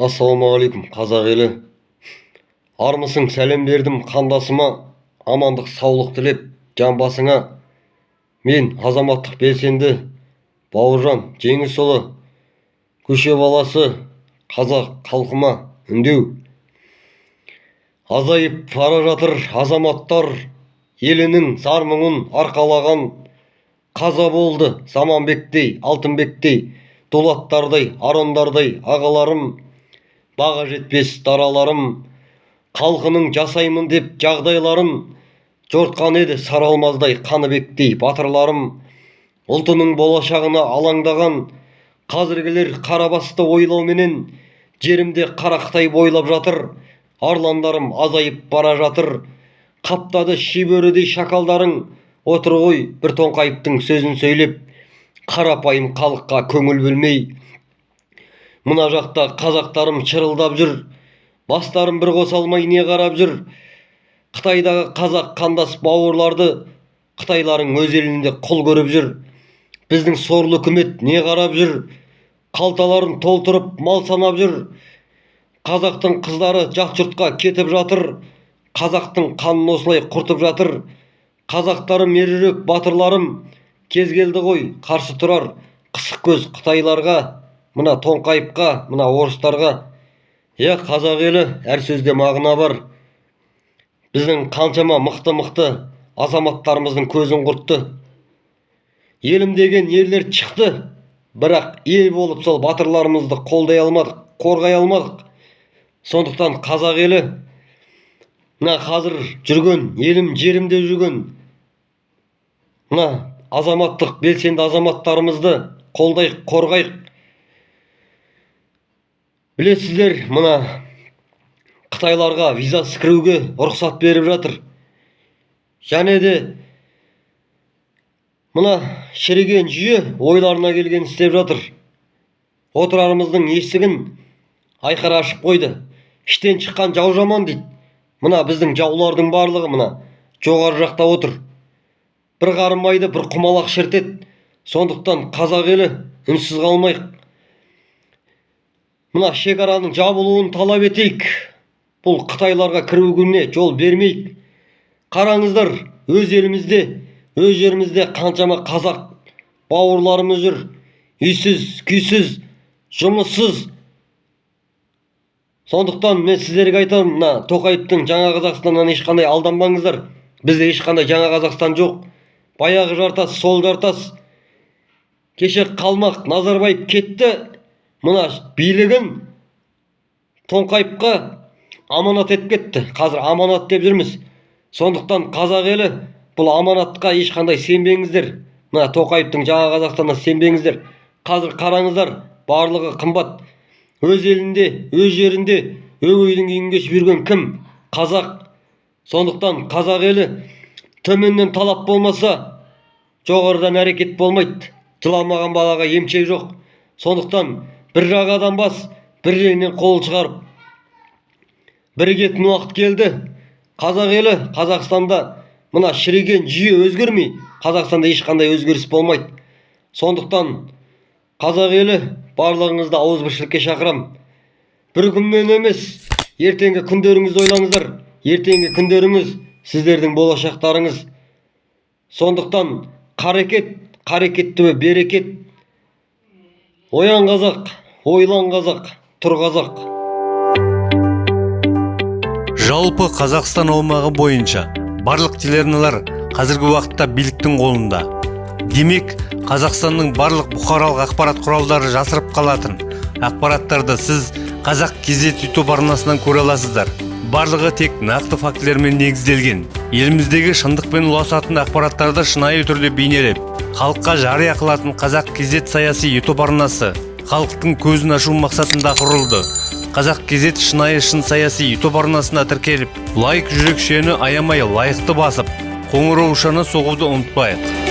ассалаумағалейкум қазақ елі. Армысың сәлем бердім қандасыма. Амандық саулық тілеп жан басыңа мен азаматтық белсенді бауыржан жеңісұлы. Көше баласы қазақ халқыма үндеу. Азайып бара жатыр азаматтар елінің зар мұңын арқалаған қаза болды заманбектей алтынбектей дулаттардай арондардай ағаларым. Баға жетпес дараларым халқының жасаймын деп жағдайларын жортқан еді сары алмаздай қаныбектей батырларым. Ұлтының болашағына алаңдаған қазіргілер қара басты ойлауменен жерімде қарақтай бойлап жатыр арландарым азайып бара жатыр. Қаптады шибөрідей шакалдарың отыр ғой бір тоңқайыптың сөзін сөйлеп. Қарапайым халыққа көңіл бөлмей мына жақта қазақтарым шырылдап жүр бастарын бір қоса алмай не қарап жүр? Қытайдағы қазақ қандас бауырларды қытайларың өз елінде құл көріп жүр. Біздің сорлы үкімет не қарап жүр? Қалталарын толтырып мал санап жүр. Қазақтың қыздары жат жұртқа кетіп жатыр. Қазақтың қанын осылай құртып жатыр. Қазақтарым ержүрек батырларым кез келді ғой қарсы тұрар қысық көз қытайларға. Мына тоңқайыпқа мына орыстарға иә қазақ елі әр сөзде мағына бар. Біздің қаншама мықты мықты азаматтарымыздың көзін құртты. Елім деген ерлер шықты. Бірақ ел болып сол батырларымызды қолдай алмадық қорғай алмадық. Сондықтан қазақ елі мына қазір жүрген елім жерім деп жүрген мына азаматтық белсенді азаматтарымызды қолдайық қорғайық. Білесіздер мына қытайларға визасыз кіруге рұқсат беріп жатыр. Және де мына шіріген жүйе ойларына келген істеп жатыр. Отырарымыздың есігін айқара ашып қойды. Іштен шыққан жау жаман дейді. Мына біздің жаулардың барлығы мына жоғары жақта отыр. Бір қарын майды бір құмалақ шірітеді сондықтан қазақ елі үнсіз қалмайық. Мына шекараның жабылуын талап етейік. Бұл қытайларға кіруіне жол бермейік. Қараңыздар өз елімізде өз жерімізде қаншама қазақ бауырларымыз жүр. Үйсіз күйсіз жұмыссыз. Сондықтан мен сіздерге айтамын мына тоқаевтың жаңа қазақстаннан ешқандай алданбаңыздар. Бізде ешқандай жаңа қазақстан жоқ. Баяғы жартас сол жартас. Кеше қалмақ назарбаев кетті. Мына билігін тоңқайыпқа аманат етіп кетті. Қазір аманат деп жүрміз. Сондықтан қазақ елі бұл аманатқа ешқандай сенбеңіздер. Мына тоқаевтың жаңа қазақстанына сенбеңіздер. Қазір қараңыздар барлығы қымбат. Өз елінде өз жерінде өгейдің үйін кешіп жүрген кім? Қазақ. Сондықтан қазақ елі төменнен талап болмаса жоғарыдан әрекет болмайды. Жыламаған балаға емшек жоқ. Сондықтан бір жағадан бас бір жеңнен қол шығарып. Бірігетін уақыт келді. Қазақ елі қазақстанда мына шіріген жүйе өзгермей қазақстанда ешқандай өзгеріс болмайды. Сондықтан қазақ елі барлығыңызды ауызбіршілікке шақырамын. Бір күнмен емес ертеңгі күндеріңізді ойлаңыздар. Ертеңгі күндеріңіз сіздердің болашақтарыңыз. Сондықтан қарекет қарекетті берекет. Оян қазақ ойлан қазақ тұр қазақ. Жалпы қазақстан аумағы бойынша барлық телеарналар қазіргі уақытта биліктің қолында. Демек қазақстанның барлық бұқаралық ақпарат құралдары жасырып қалатын ақпараттарды сіз қазақ кезет ютуб арнасынан көре аласыздар. Барлығы тек нақты фактілермен негізделген. Еліміздегі шындықпен ұласатын ақпараттарды шынайы түрде бейнелеп халыққа жария қылатын қазақ кезет саяси ютуб арнасы халықтың көзін ашу мақсатында құрылды. Қазақ кезет шынайы шын саяси ютуб арнасына тіркеліп лайк жүрекшені аямай лайықты басып қоңыраушаны соғуды ұмытпайық.